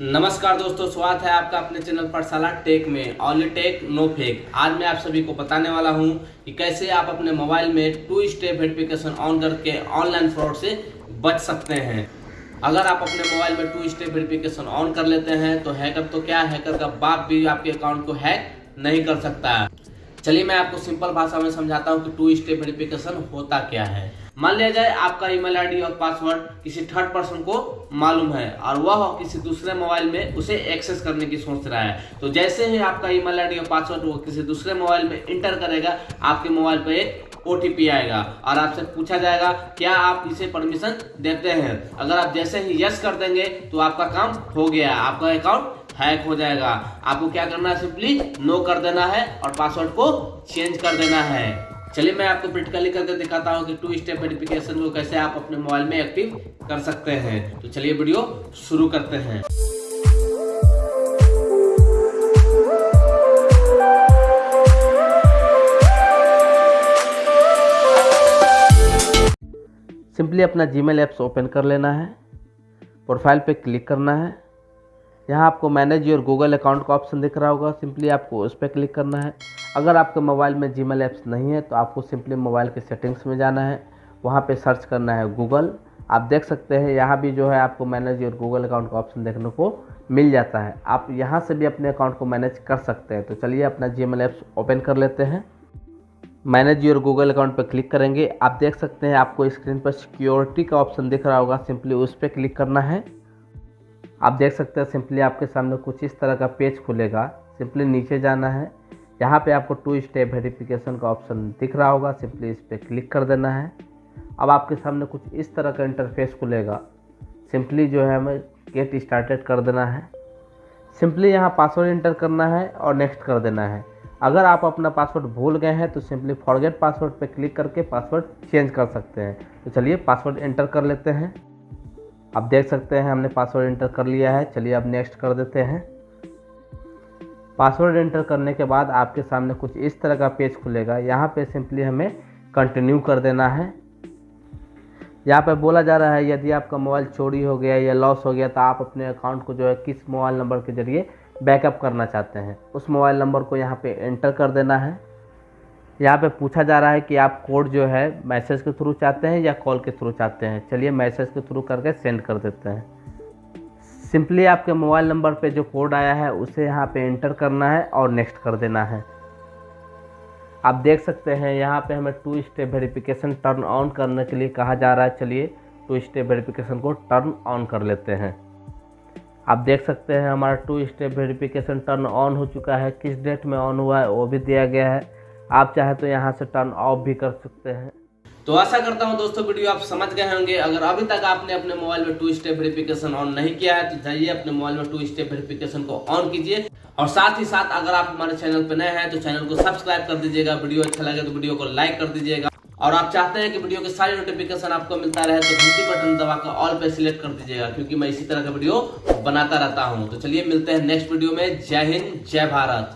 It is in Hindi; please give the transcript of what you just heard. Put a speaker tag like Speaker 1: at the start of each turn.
Speaker 1: नमस्कार दोस्तों, स्वागत है आपका अपने चैनल पाठशाला टेक में ऑनली टेक, नो फेक। आज मैं आप सभी को बताने वाला हूँ कि कैसे आप अपने मोबाइल में टू स्टेप वेरिफिकेशन ऑन करके ऑनलाइन फ्रॉड से बच सकते हैं। अगर आप अपने मोबाइल में टू स्टेप वेरिफिकेशन ऑन कर लेते हैं तो हैकर तो क्या हैकर का बाप भी आपके अकाउंट को हैक नहीं कर सकता। है चलिए मैं आपको सिंपल भाषा में समझाता हूँ कि टू स्टेप वेरिफिकेशन होता क्या है। मान लिया जाए आपका ईमेल आईडी और पासवर्ड किसी थर्ड पर्सन को मालूम है और वह किसी दूसरे मोबाइल में उसे एक्सेस करने की सोच रहा है। तो जैसे ही आपका ईमेल आईडी और पासवर्ड वो किसी दूसरे मोबाइल में इंटर करेगा, आपके मोबाइल पर एक ओटीपी आएगा और आपसे पूछा जाएगा, क्या आप इसे परमिशन देते हैं? अगर आप जैसे ही यस कर देंगे तो आपका काम हो गया, आपका अकाउंट हैक हो जाएगा। आपको क्या करना है? सिंपली नो कर देना है और पासवर्ड को चेंज कर देना है। चलिए मैं आपको प्रैक्टिकली करके दिखाता हूँ कि टू स्टेप वेरिफिकेशन को कैसे आप अपने मोबाइल में एक्टिव कर सकते हैं। तो चलिए वीडियो शुरू करते हैं। सिंपली अपना जीमेल ऐप्स ओपन कर लेना है प्रोफ़ाइल पे क्लिक करना है। यहाँ आपको मैनेज योर गूगल अकाउंट का ऑप्शन दिख रहा होगा। सिंपली आपको उस पर क्लिक करना है। अगर आपके मोबाइल में जी मेल ऐप्स नहीं है तो आपको सिंपली मोबाइल के सेटिंग्स में जाना है। वहाँ पे सर्च करना है गूगल आप देख सकते हैं, यहाँ भी जो है आपको मैनेज योर गूगल अकाउंट का ऑप्शन देखने को मिल जाता है। आप यहाँ से भी अपने अकाउंट को मैनेज कर सकते हैं। तो चलिए अपना जी मेल ऐप्स ओपन कर लेते हैं। मैनेज योर गूगल अकाउंट पर क्लिक करेंगे। आप देख सकते हैं, आपको स्क्रीन पर सिक्योरिटी का ऑप्शन दिख रहा होगा। सिंपली उस पर क्लिक करना है। आप देख सकते हैं सिंपली आपके सामने कुछ इस तरह का पेज खुलेगा। सिंपली नीचे जाना है। यहाँ पे आपको टू स्टेप वेरिफिकेशन का ऑप्शन दिख रहा होगा। सिंपली इस पर क्लिक कर देना है। अब आपके सामने कुछ इस तरह का इंटरफेस खुलेगा। सिंपली जो है हमें गेट स्टार्टेड कर देना है। सिंपली यहाँ पासवर्ड इंटर करना है और नेक्स्ट कर देना है। अगर आप अपना पासवर्ड भूल गए हैं तो सिंपली फॉरगेट पासवर्ड पर क्लिक करके पासवर्ड चेंज कर सकते हैं। तो चलिए पासवर्ड एंटर कर लेते हैं। आप देख सकते हैं हमने पासवर्ड एंटर कर लिया है। चलिए अब नेक्स्ट कर देते हैं। पासवर्ड एंटर करने के बाद आपके सामने कुछ इस तरह का पेज खुलेगा। यहाँ पे सिंपली हमें कंटिन्यू कर देना है। यहाँ पे बोला जा रहा है, यदि आपका मोबाइल चोरी हो गया या लॉस हो गया तो आप अपने अकाउंट को जो है किस मोबाइल नंबर के ज़रिए बैकअप करना चाहते हैं? उस मोबाइल नंबर को यहाँ पे एंटर कर देना है। यहाँ पे पूछा जा रहा है कि आप कोड जो है मैसेज के थ्रू चाहते हैं या कॉल के थ्रू चाहते हैं? चलिए मैसेज के थ्रू करके सेंड कर देते हैं। सिंपली आपके मोबाइल नंबर पे जो कोड आया है, उसे यहाँ पे एंटर करना है और नेक्स्ट कर देना है। आप देख सकते हैं, यहाँ पे हमें two step verification turn on करने के लिए कहा जा रहा है। चलिए टू स्टेप वेरिफिकेशन को टर्न ऑन कर लेते हैं। आप देख सकते हैं, हमारा two step verification turn on हो चुका है। किस डेट में ऑन हुआ है, वो भी दिया गया है। आप चाहे तो यहाँ से टर्न ऑफ़ भी कर सकते हैं। तो आशा करता हूँ दोस्तों वीडियो आप समझ गए होंगे। अगर अभी तक आपने अपने मोबाइल में टू स्टेप वेरिफिकेशन ऑन नहीं किया है तो जाइए अपने मोबाइल में टू स्टेप वेरिफिकेशन को ऑन कीजिए। और साथ ही साथ अगर आप हमारे चैनल पर नए हैं तो चैनल को सब्सक्राइब कर दीजिएगा। वीडियो अच्छा लगे तो वीडियो को लाइक कर दीजिएगा। और आप चाहते हैं कि वीडियो के सारे नोटिफिकेशन आपको मिलता रहे तो घंटी बटन दबाकर ऑल पे सिलेक्ट कर दीजिएगा, क्योंकि मैं इसी तरह का वीडियो बनाता रहता हूँ। तो चलिए मिलते हैं नेक्स्ट वीडियो में। जय हिंद, जय भारत।